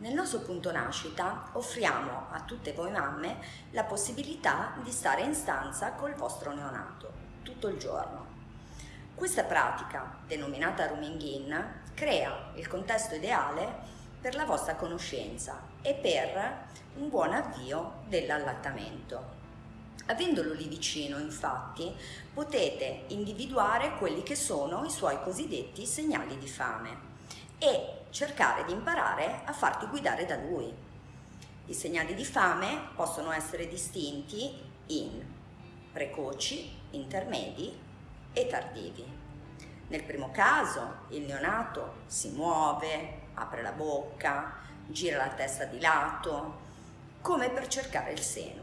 Nel nostro punto nascita offriamo a tutte voi mamme la possibilità di stare in stanza col vostro neonato tutto il giorno. Questa pratica, denominata rooming in, crea il contesto ideale per la vostra conoscenza e per un buon avvio dell'allattamento. Avendolo lì vicino, infatti, potete individuare quelli che sono i suoi cosiddetti segnali di fame e cercare di imparare a farti guidare da lui. I segnali di fame possono essere distinti in precoci, intermedi e tardivi. Nel primo caso il neonato si muove, apre la bocca, gira la testa di lato, come per cercare il seno.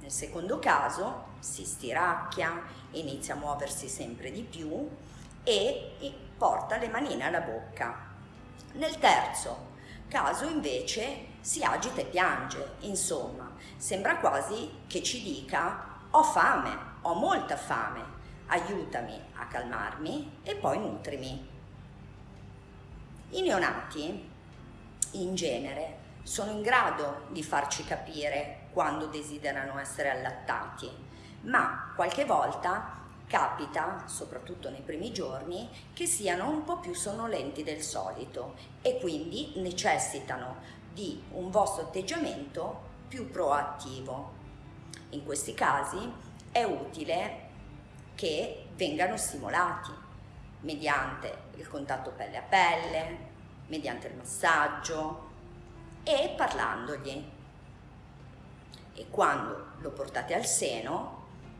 Nel secondo caso si stiracchia, inizia a muoversi sempre di più e porta le manine alla bocca. Nel terzo caso invece si agita e piange, insomma, sembra quasi che ci dica ho fame, ho molta fame, aiutami a calmarmi e poi nutrimi. I neonati in genere sono in grado di farci capire quando desiderano essere allattati, ma qualche volta capita, soprattutto nei primi giorni, che siano un po' più sonnolenti del solito e quindi necessitano di un vostro atteggiamento più proattivo. In questi casi è utile che vengano stimolati mediante il contatto pelle a pelle, mediante il massaggio e parlandogli. E quando lo portate al seno,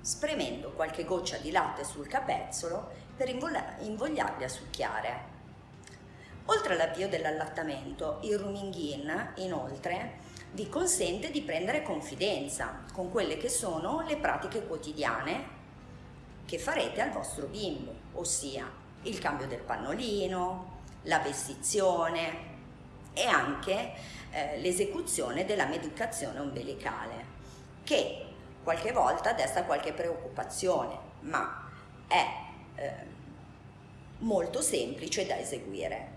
spremendo qualche goccia di latte sul capezzolo per invogliarli a succhiare. Oltre all'avvio dell'allattamento, il rooming in, inoltre, vi consente di prendere confidenza con quelle che sono le pratiche quotidiane che farete al vostro bimbo, ossia il cambio del pannolino, la vestizione e anche eh, l'esecuzione della medicazione ombelicale, che qualche volta desta qualche preoccupazione, ma è eh, molto semplice da eseguire.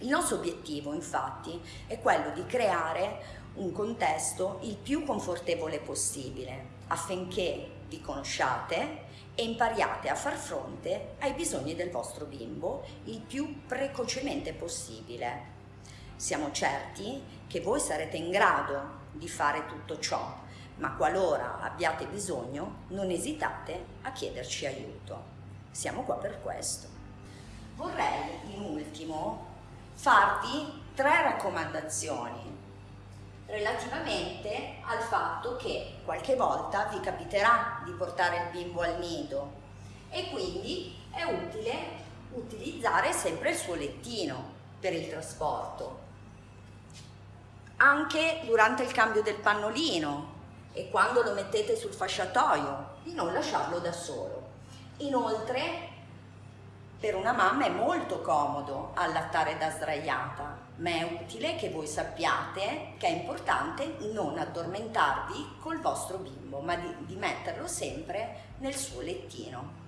Il nostro obiettivo infatti è quello di creare un contesto il più confortevole possibile affinché vi conosciate e impariate a far fronte ai bisogni del vostro bimbo il più precocemente possibile. Siamo certi che voi sarete in grado di fare tutto ciò ma qualora abbiate bisogno non esitate a chiederci aiuto. Siamo qua per questo. Vorrei in ultimo farvi tre raccomandazioni relativamente al fatto che qualche volta vi capiterà di portare il bimbo al nido e quindi è utile utilizzare sempre il suo lettino per il trasporto. Anche durante il cambio del pannolino e quando lo mettete sul fasciatoio di non lasciarlo da solo. Inoltre per una mamma è molto comodo allattare da sdraiata, ma è utile che voi sappiate che è importante non addormentarvi col vostro bimbo, ma di, di metterlo sempre nel suo lettino.